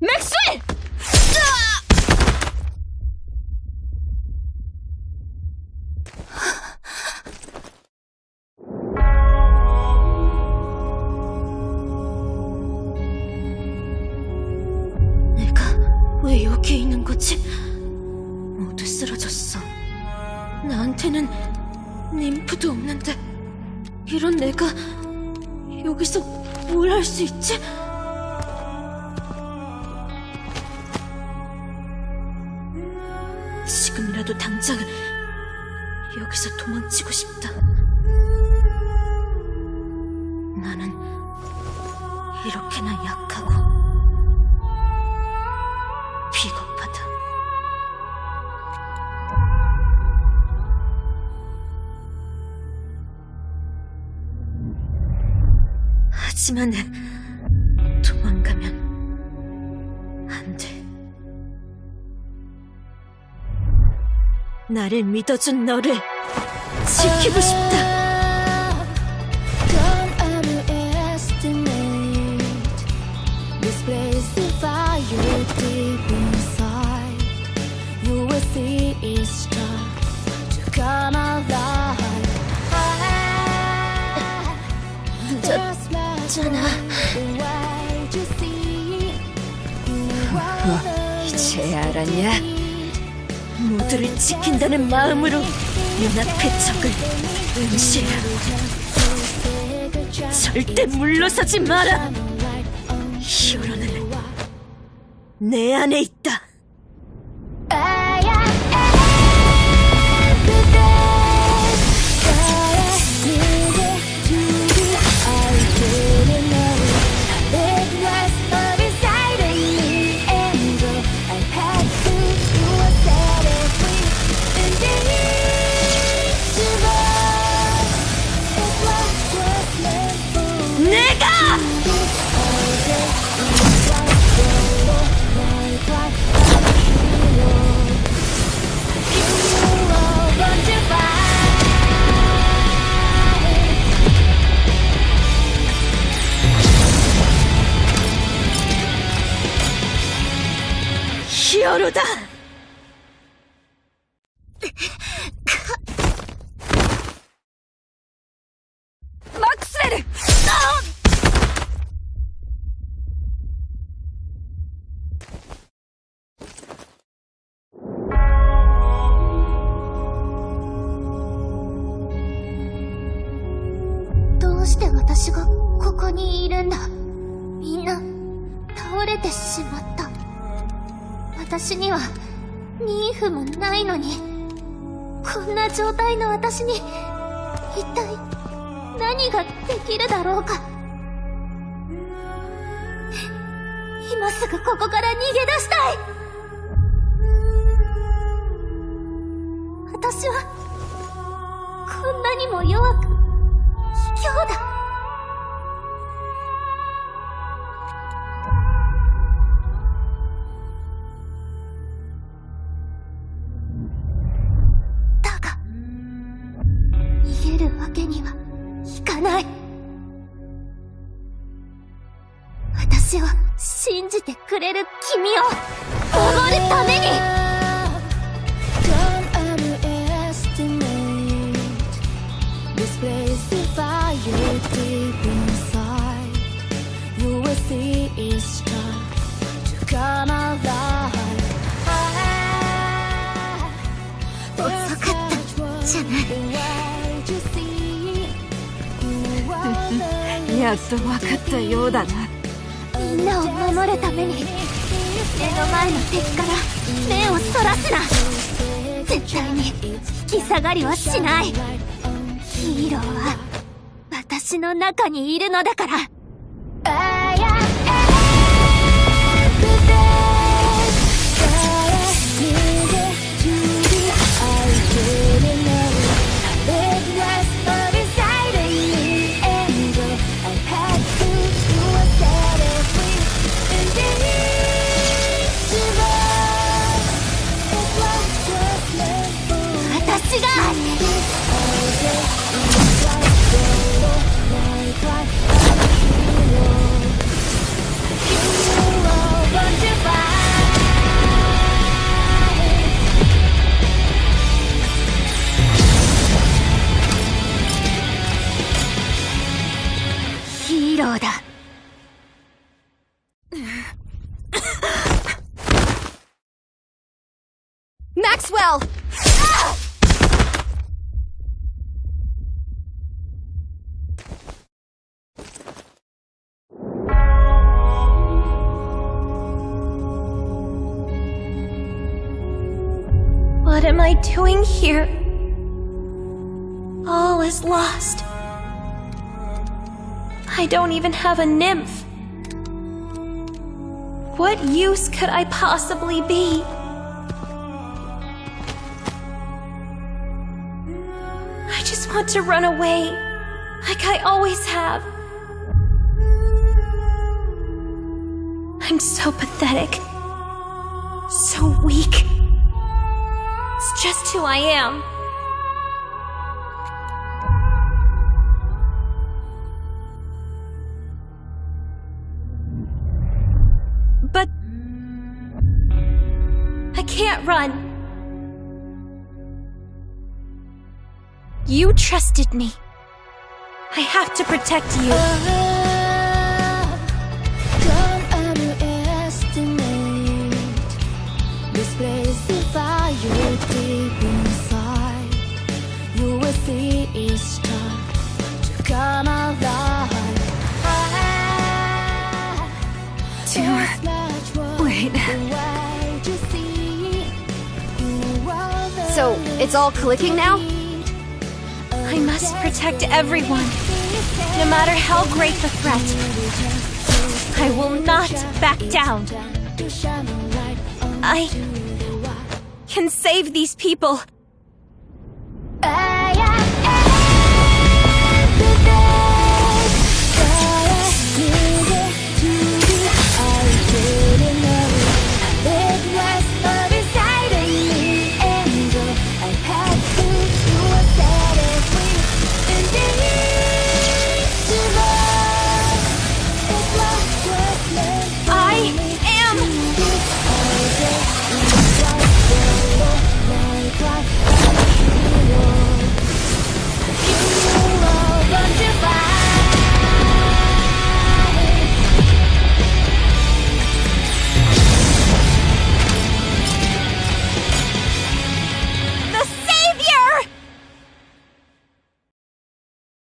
맥스웰! 내가 왜 여기 있는 거지? 모두 쓰러졌어. 나한테는 님프도 없는데 이런 내가 여기서 뭘 할 수 있지? 지금이라도 당장 여기서 도망치고 싶다. 나는 이렇게나 약하고 하지만 도망가면 안 돼. 나를 믿어준 너를 지키고 싶다. 늦었잖아. 이제 알았냐? 모두를 지킨다는 마음으로 눈앞의 적을 응시해라. 절대 물러서지 마라. 히어로는 내 안에 있다. ヒオルだ。マックスウェル。うして私がここにいるんだ？みんな倒れてしまった。私にはニーフもないのに。こんな状態の私に一体何ができるだろうか。今すぐここから逃げ出したい。私はこんなにも弱く私を信じてくれる君をおごるために。遅かったじゃない。やっと分かったようだな。みんなを守るために目の前の敵から目をそらすな。絶対に引き下がりはしない。ヒーローは私の中にいるのだから。ヒーローだ。Maxwell! What am I doing here? All is lost. I don't even have a nymph. What use could I possibly be? I just want to run away, like I always have. I'm so pathetic, so weak. It's just who I am. Can't run. You trusted me. I have to protect you. Don't underestimate this place the fire deep inside. You will see it start to come alive. It's all clicking now? I must protect everyone, no matter how great the threat. I will not back down. I can save these people.